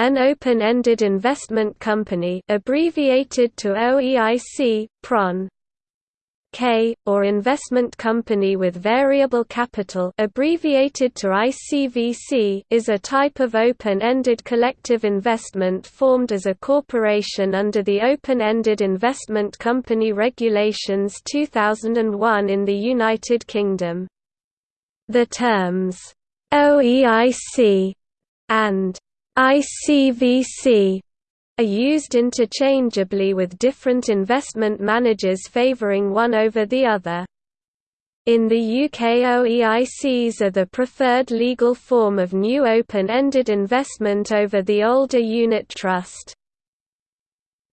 An open-ended investment company abbreviated to OEIC, PRON. K, or investment company with variable capital abbreviated to ICVC is a type of open-ended collective investment formed as a corporation under the Open-Ended Investment Company Regulations 2001 in the United Kingdom. The terms, OEIC and ICVC are used interchangeably with different investment managers favouring one over the other. In the UK OEICs are the preferred legal form of new open-ended investment over the older unit trust.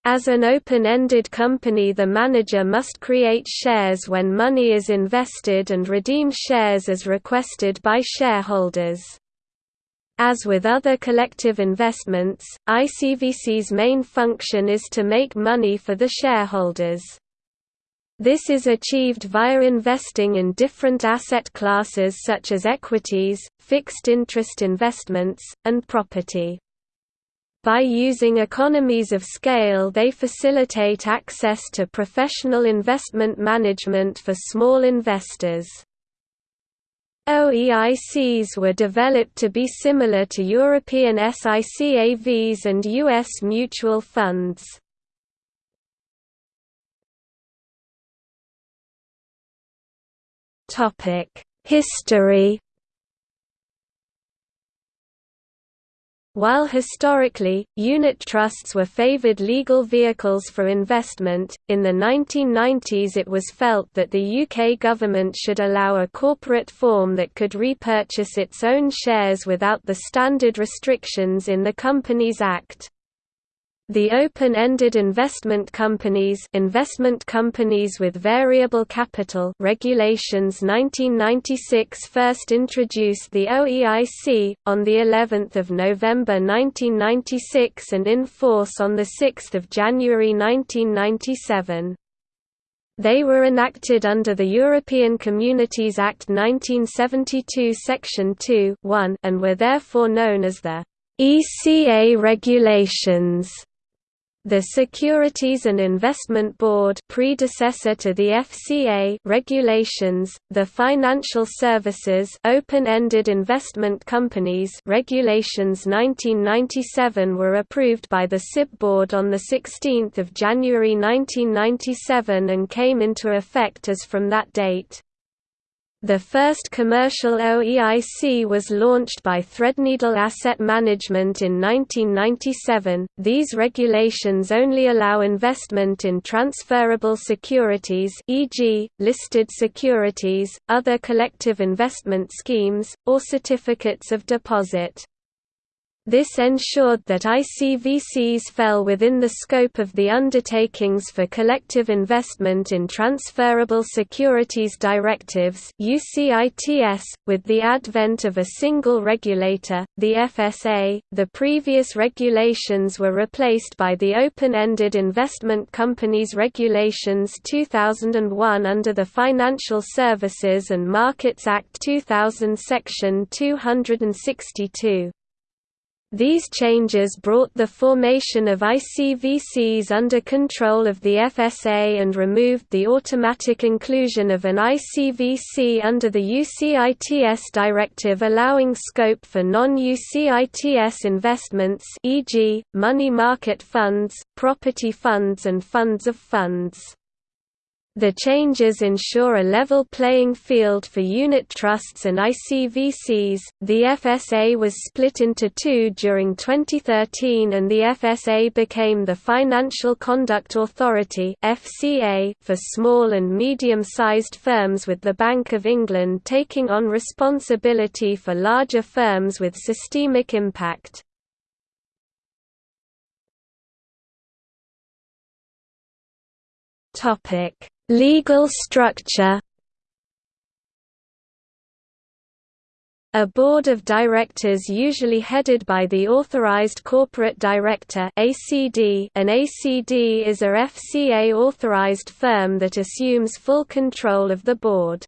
As an open-ended company the manager must create shares when money is invested and redeem shares as requested by shareholders. As with other collective investments, ICVC's main function is to make money for the shareholders. This is achieved via investing in different asset classes such as equities, fixed interest investments, and property. By using economies of scale they facilitate access to professional investment management for small investors. OEICs were developed to be similar to European SICAVs and U.S. mutual funds. History While historically, unit trusts were favored legal vehicles for investment, in the 1990s it was felt that the UK government should allow a corporate form that could repurchase its own shares without the standard restrictions in the Companies Act. The open-ended investment companies investment companies with variable capital regulations 1996 first introduced the OEIC, on of November 1996 and in force on 6 January 1997. They were enacted under the European Communities Act 1972 Section 2 and were therefore known as the ECA regulations. The Securities and Investment Board predecessor to the FCA regulations, the Financial Services Open-Ended Investment Companies regulations 1997 were approved by the SIB Board on 16 January 1997 and came into effect as from that date. The first commercial OEIC was launched by Threadneedle Asset Management in 1997. These regulations only allow investment in transferable securities, e.g., listed securities, other collective investment schemes, or certificates of deposit. This ensured that ICVCs fell within the scope of the Undertakings for Collective Investment in Transferable Securities Directives .With the advent of a single regulator, the FSA, the previous regulations were replaced by the Open-Ended Investment Companies Regulations 2001 under the Financial Services and Markets Act 2000 Section 262. These changes brought the formation of ICVCs under control of the FSA and removed the automatic inclusion of an ICVC under the UCITS directive allowing scope for non-UCITS investments e.g., money market funds, property funds and funds of funds. The changes ensure a level playing field for unit trusts and ICVCs. The FSA was split into two during 2013 and the FSA became the Financial Conduct Authority (FCA) for small and medium-sized firms with the Bank of England taking on responsibility for larger firms with systemic impact. Topic Legal structure A board of directors usually headed by the Authorized Corporate Director ACD. An ACD is a FCA authorized firm that assumes full control of the board.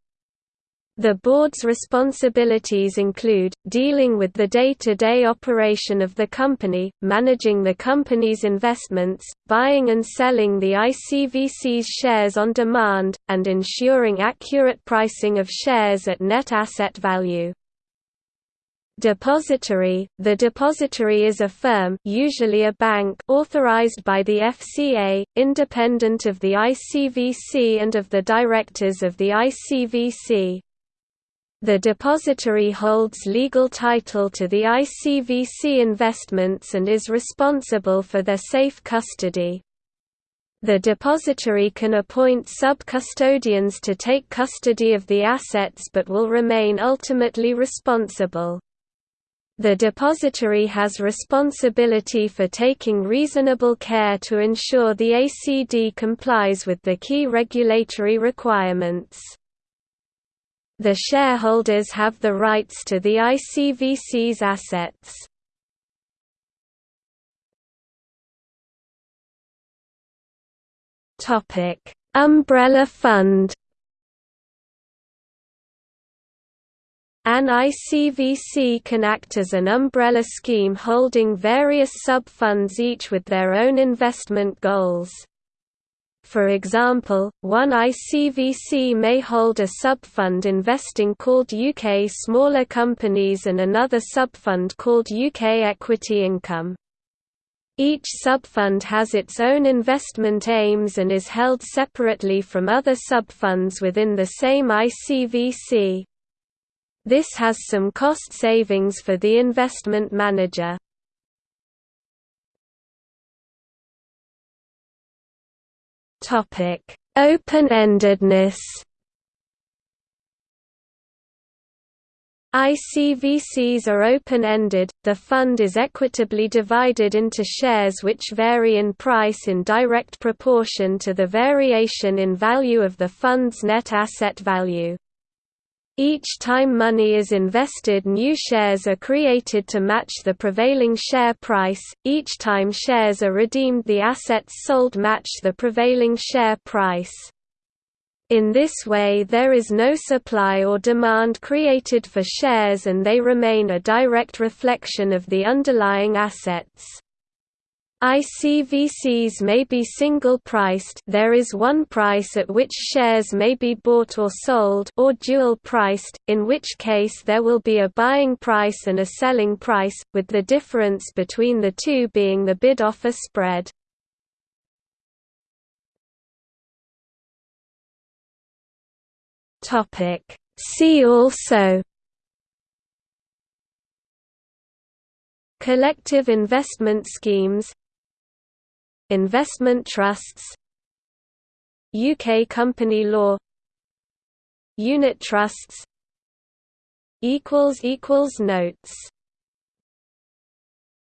The board's responsibilities include, dealing with the day-to-day -day operation of the company, managing the company's investments, buying and selling the ICVC's shares on demand, and ensuring accurate pricing of shares at net asset value. Depository – The depository is a firm usually a bank authorized by the FCA, independent of the ICVC and of the directors of the ICVC. The depository holds legal title to the ICVC investments and is responsible for their safe custody. The depository can appoint sub-custodians to take custody of the assets but will remain ultimately responsible. The depository has responsibility for taking reasonable care to ensure the ACD complies with the key regulatory requirements. The shareholders have the rights to the ICVC's assets. Topic: Umbrella Fund. An ICVC can act as an umbrella scheme holding various sub-funds each with their own investment goals. For example, one ICVC may hold a subfund investing called UK Smaller Companies and another subfund called UK Equity Income. Each subfund has its own investment aims and is held separately from other subfunds within the same ICVC. This has some cost savings for the investment manager. Topic: Open-endedness. ICVCs are open-ended, the fund is equitably divided into shares which vary in price in direct proportion to the variation in value of the fund's net asset value. Each time money is invested new shares are created to match the prevailing share price, each time shares are redeemed the assets sold match the prevailing share price. In this way there is no supply or demand created for shares and they remain a direct reflection of the underlying assets. ICVCs may be single-priced there is one price at which shares may be bought or sold or dual-priced, in which case there will be a buying price and a selling price, with the difference between the two being the bid-offer spread. See also Collective investment schemes Investment trusts UK company law Unit trusts equals equals Notes